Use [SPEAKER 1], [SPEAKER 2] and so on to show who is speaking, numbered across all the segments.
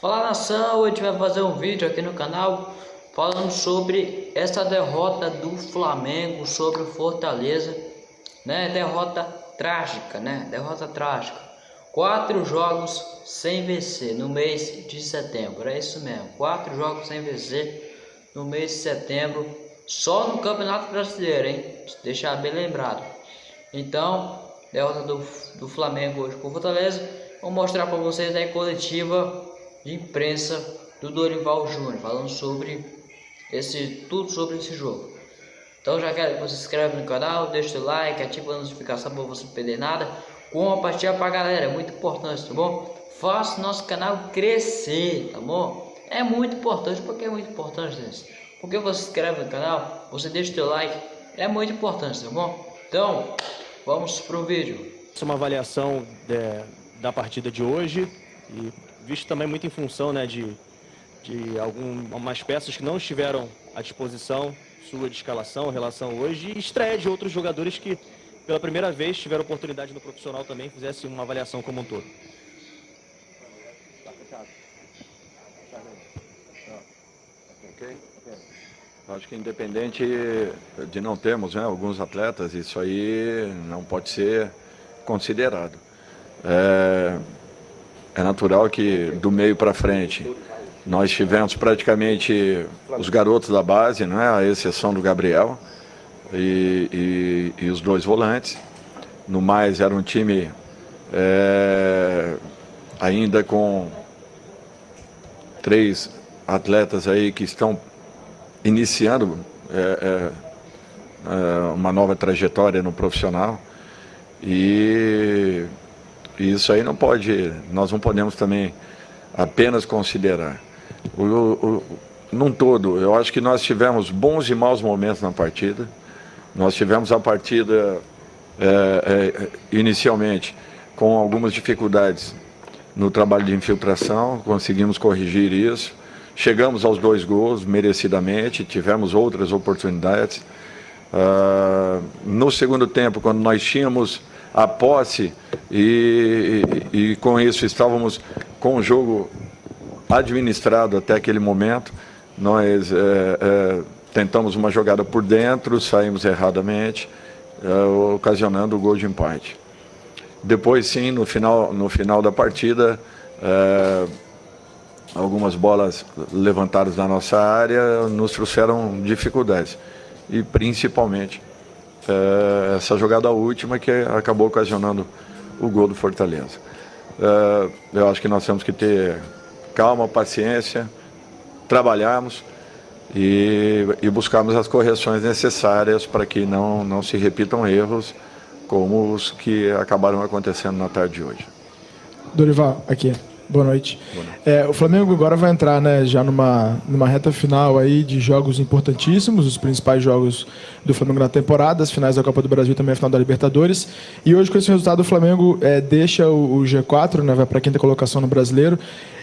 [SPEAKER 1] Fala nação, gente vai fazer um vídeo aqui no canal falando sobre essa derrota do Flamengo sobre o Fortaleza, né? Derrota trágica, né? Derrota trágica. Quatro jogos sem vencer no mês de setembro, é isso mesmo. Quatro jogos sem vencer no mês de setembro, só no Campeonato Brasileiro, hein? Deixar bem lembrado. Então, derrota do, do Flamengo hoje com o Fortaleza. Vou mostrar para vocês a coletiva de imprensa do Dorival Júnior, falando sobre esse tudo sobre esse jogo. Então já quero que você se inscreva no canal, deixe seu like, ative a notificação para você não perder nada, compartilha para a galera, é muito importante, tá bom? Faça nosso canal crescer, tá bom? É muito importante, porque é muito importante, gente. Porque você se inscreve no canal, você deixa seu like, é muito importante, tá bom? Então, vamos pro vídeo.
[SPEAKER 2] Uma avaliação é, da partida de hoje e visto também muito em função né, de, de algumas peças que não estiveram à disposição sua de escalação, relação hoje, e estreia de outros jogadores que pela primeira vez tiveram oportunidade no profissional também, fizesse uma avaliação como um todo.
[SPEAKER 3] Acho que independente de não termos né, alguns atletas, isso aí não pode ser considerado. É, é natural que do meio para frente nós tivemos praticamente os garotos da base, né, a exceção do Gabriel e, e, e os dois volantes. No mais era um time é, ainda com três atletas aí que estão iniciando é, é, é uma nova trajetória no profissional e e isso aí não pode, nós não podemos também apenas considerar. O, o, num todo, eu acho que nós tivemos bons e maus momentos na partida. Nós tivemos a partida é, é, inicialmente com algumas dificuldades no trabalho de infiltração, conseguimos corrigir isso. Chegamos aos dois gols merecidamente, tivemos outras oportunidades. Uh, no segundo tempo, quando nós tínhamos a posse e, e, e, com isso estávamos com o jogo administrado até aquele momento. Nós é, é, tentamos uma jogada por dentro, saímos erradamente, é, ocasionando o gol de empate. Depois sim, no final, no final da partida, algumas bolas levantadas na nossa área nos trouxeram dificuldades. E principalmente é, essa jogada última que acabou ocasionando o gol do Fortaleza. É, eu acho que nós temos que ter calma, paciência, trabalharmos e, e buscarmos as correções necessárias para que não, não se repitam erros como os que acabaram acontecendo na tarde de hoje.
[SPEAKER 4] Dorival, aqui. Boa noite. Boa noite. É, o Flamengo agora vai entrar né, já numa, numa reta final aí de jogos importantíssimos, os principais jogos do Flamengo na temporada, as finais da Copa do Brasil e também a final da Libertadores. E hoje, com esse resultado, o Flamengo é, deixa o, o G4, né, vai para a quinta colocação no Brasileiro.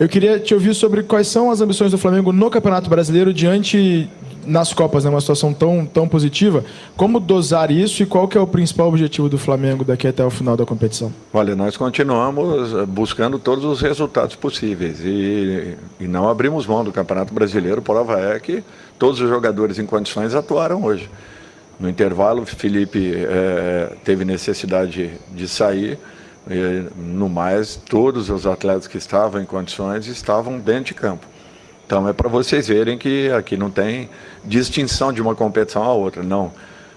[SPEAKER 4] Eu queria te ouvir sobre quais são as ambições do Flamengo no Campeonato Brasileiro diante nas Copas, né, uma situação tão, tão positiva, como dosar isso e qual que é o principal objetivo do Flamengo daqui até o final da competição?
[SPEAKER 3] Olha, nós continuamos eh, buscando todos os resultados possíveis e, e não abrimos mão do Campeonato Brasileiro, prova é que todos os jogadores em condições atuaram hoje. No intervalo, Felipe é, teve necessidade de sair, e, no mais, todos os atletas que estavam em condições estavam dentro de campo. Então é para vocês verem que aqui não tem distinção de uma competição a outra, não.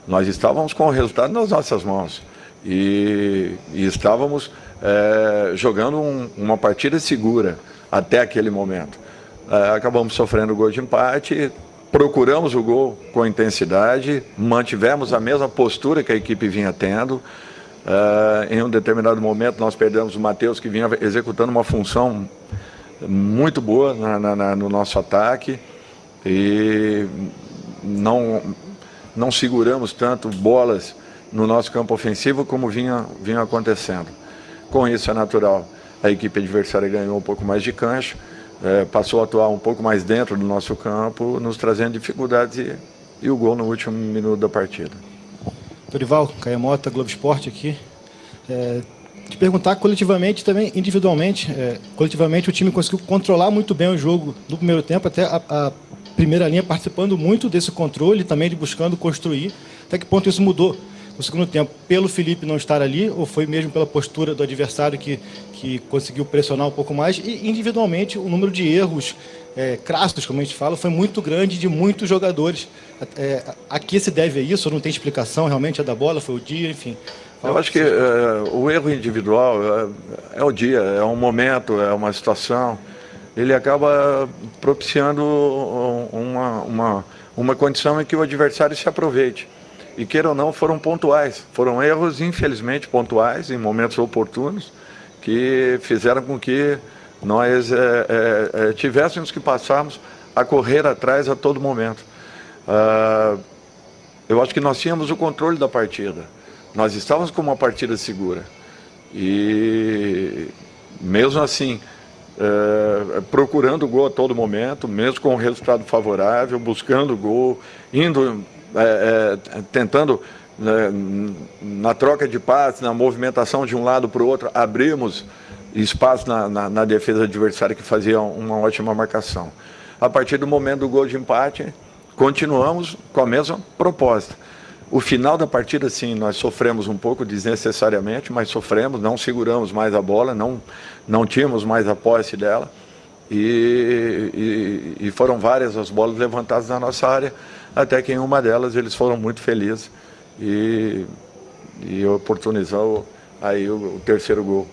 [SPEAKER 3] Nós estávamos com o resultado nas nossas mãos e, e estávamos é, jogando um, uma partida segura até aquele momento. É, acabamos sofrendo o gol de empate, procuramos o gol com intensidade, mantivemos a mesma postura que a equipe vinha tendo. É, em um determinado momento nós perdemos o Matheus que vinha executando uma função muito boa na, na, no nosso ataque e não, não seguramos tanto bolas no nosso campo ofensivo como vinha, vinha acontecendo. Com isso é natural, a equipe adversária ganhou um pouco mais de cancha, é, passou a atuar um pouco mais dentro do nosso campo, nos trazendo dificuldades e, e o gol no último minuto da partida.
[SPEAKER 5] Dorival, Caia Mota, Globo Esporte aqui. É, te perguntar coletivamente também, individualmente, é, coletivamente o time conseguiu controlar muito bem o jogo no primeiro tempo, até a, a primeira linha participando muito desse controle, também de buscando construir. Até que ponto isso mudou no segundo tempo? Pelo Felipe não estar ali, ou foi mesmo pela postura do adversário que, que conseguiu pressionar um pouco mais? E individualmente, o número de erros é, crassos, como a gente fala, foi muito grande de muitos jogadores. É, a que se deve isso? Não tem explicação realmente? É da bola? Foi o dia? Enfim.
[SPEAKER 3] Eu acho que é, o erro individual é, é, o dia, é um momento, é uma situação. Ele acaba propiciando uma, uma, uma condição em que o adversário se aproveite. E queira ou não, foram pontuais. Foram erros, infelizmente, pontuais, em momentos oportunos, que fizeram com que nós é, é, tivéssemos que passarmos a correr atrás a todo momento. Ah, eu acho que nós tínhamos o controle da partida. Nós estávamos com uma partida segura. E mesmo assim, é, procurando o gol a todo momento, mesmo com o resultado favorável, buscando o gol, indo, é, é, tentando né, na troca de passes, na movimentação de um lado para o outro, abrimos espaço na, na, na, defesa adversária que fazia uma ótima marcação. A partir do momento do gol de empate, continuamos com a mesma proposta. O final da partida, sim, nós sofremos um pouco desnecessariamente, mas sofremos, não seguramos mais a bola, não, não tínhamos mais a posse dela. E, e, e foram várias as bolas levantadas na nossa área, até que em uma delas eles foram muito felizes e, e oportunizou aí o, o terceiro gol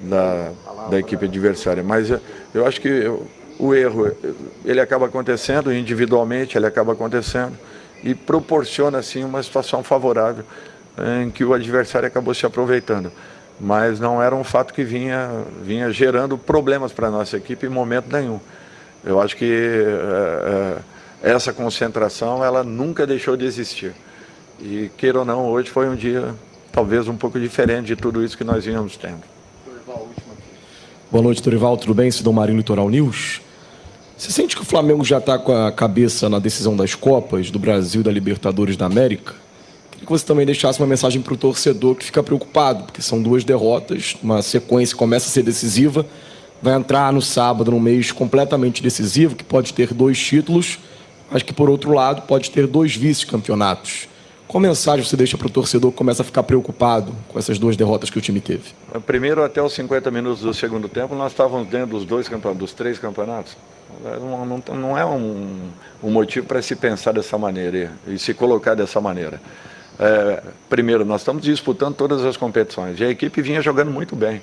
[SPEAKER 3] da, da equipe adversária. Mas eu, eu acho que eu, o erro, ele acaba acontecendo individualmente, ele acaba acontecendo e proporciona assim uma situação favorável em que o adversário acabou se aproveitando. Mas não era um fato que vinha, vinha gerando problemas para a nossa equipe em momento nenhum. Eu acho que é, é, essa concentração ela nunca deixou de existir. E queira ou não, hoje foi um dia talvez um pouco diferente de tudo isso que nós vínhamos tendo.
[SPEAKER 6] Boa noite, Torival. Tudo bem? Sidão Marinho, Litoral News. Você sente que o Flamengo já está com a cabeça na decisão das Copas, do Brasil da Libertadores da América? Queria que você também deixasse uma mensagem para o torcedor que fica preocupado, porque são duas derrotas, uma sequência começa a ser decisiva, vai entrar no sábado num mês completamente decisivo, que pode ter dois títulos, mas que, por outro lado, pode ter dois vice-campeonatos. Qual mensagem você deixa para o torcedor que começa a ficar preocupado com essas duas derrotas que o time teve?
[SPEAKER 3] Primeiro, até os 50 minutos do segundo tempo, nós estávamos dentro dos dois campeonatos, dos três campeonatos. Não, não, não é um, um motivo para se pensar dessa maneira e, e se colocar dessa maneira. É, primeiro, nós estamos disputando todas as competições e a equipe vinha jogando muito bem.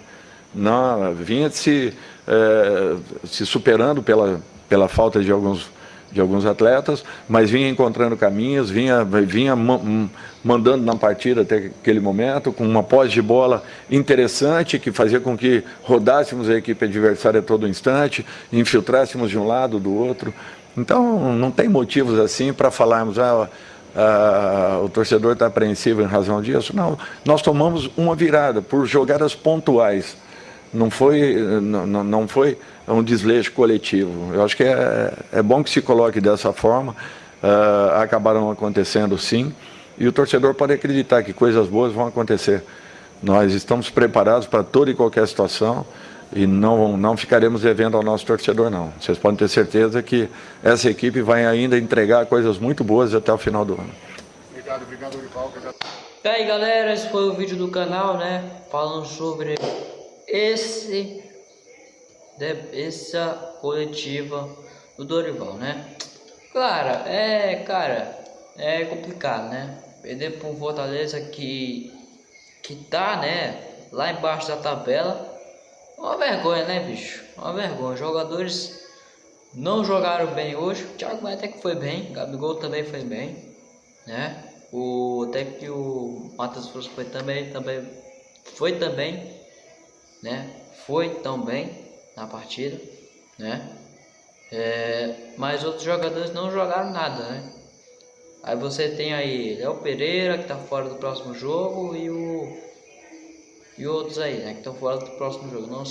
[SPEAKER 3] Não, vinha se, é, se superando pela, pela falta de alguns de alguns atletas, mas vinha encontrando caminhos, vinha, vinha mandando na partida até aquele momento, com uma pós de bola interessante, que fazia com que rodássemos a equipe adversária a todo instante, infiltrássemos de um lado, do outro. Então, não tem motivos assim para falarmos, ah, ah, o torcedor está apreensivo em razão disso. Não, nós tomamos uma virada por jogadas pontuais. Não foi, não, não foi um desleixo coletivo. Eu acho que é, é bom que se coloque dessa forma. Uh, acabaram acontecendo sim. E o torcedor pode acreditar que coisas boas vão acontecer. Nós estamos preparados para toda e qualquer situação e não, não ficaremos devendo ao nosso torcedor, não. Vocês podem ter certeza que essa equipe vai ainda entregar coisas muito boas até o final do ano.
[SPEAKER 1] Obrigado, obrigado, Olival. E aí, galera, esse foi o vídeo do canal, né? Falando sobre esse essa coletiva do Dorival, né? Claro, é, cara, é complicado, né? Perder um Fortaleza que que tá, né, lá embaixo da tabela. Uma vergonha, né, bicho? Uma vergonha. Jogadores não jogaram bem hoje. O Thiago até que foi bem, o Gabigol também foi bem, né? O até que o Matheus Frutos foi também, também foi também, né? Foi também na partida, né? É, mas outros jogadores não jogaram nada, né? Aí você tem aí Léo Pereira que tá fora do próximo jogo e o e outros aí, né, que estão fora do próximo jogo. Não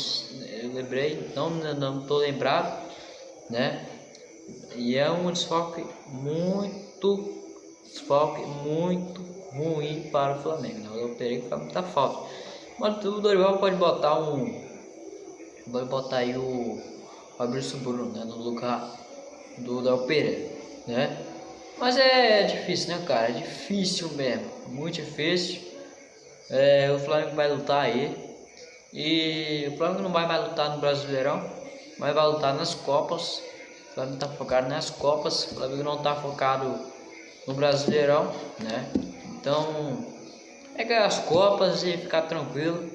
[SPEAKER 1] eu lembrei, não não tô lembrado, né? E é um desfoque muito desfoque muito ruim para o Flamengo. Né? O Léo Pereira faz muita falta. Mas o Dorival pode botar um. Pode botar aí o Fabrício Bruno né, no lugar do Del Pereira, né? Mas é difícil, né, cara? É difícil mesmo, muito difícil. É, o Flamengo vai lutar aí. E o Flamengo não vai mais lutar no Brasileirão, mas vai lutar nas Copas. O Flamengo tá focado nas Copas, o Flamengo não tá focado no Brasileirão, né? Então, é ganhar as Copas e ficar tranquilo.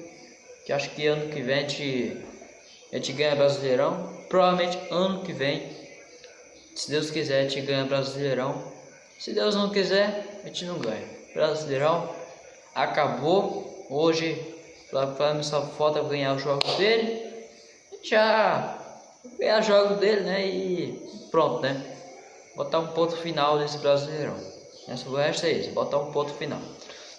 [SPEAKER 1] Que acho que ano que vem a gente, a gente ganha Brasileirão. Provavelmente ano que vem, se Deus quiser, a gente ganha Brasileirão. Se Deus não quiser, a gente não ganha. Brasileirão acabou. Hoje, o Flamengo só falta ganhar os jogos dele. Já ganhar os jogos dele, né? E pronto, né? Botar um ponto final nesse Brasileirão. Essa o é isso, botar um ponto final.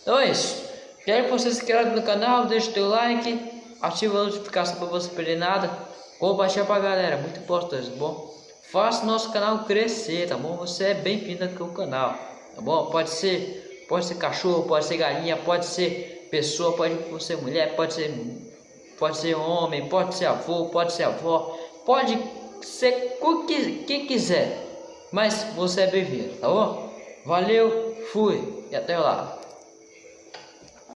[SPEAKER 1] Então é isso. Quero que você se inscreva no canal, deixe o teu like, ativa a notificação para você perder nada. Compartilha pra galera, muito importante, tá bom? Faça nosso canal crescer, tá bom? Você é bem-vindo aqui ao canal, tá bom? Pode ser, pode ser cachorro, pode ser galinha, pode ser pessoa, pode ser mulher, pode ser, pode ser homem, pode ser avô, pode ser avó, pode ser o que, que quiser, mas você é bem-vindo, tá bom? Valeu, fui e até lá.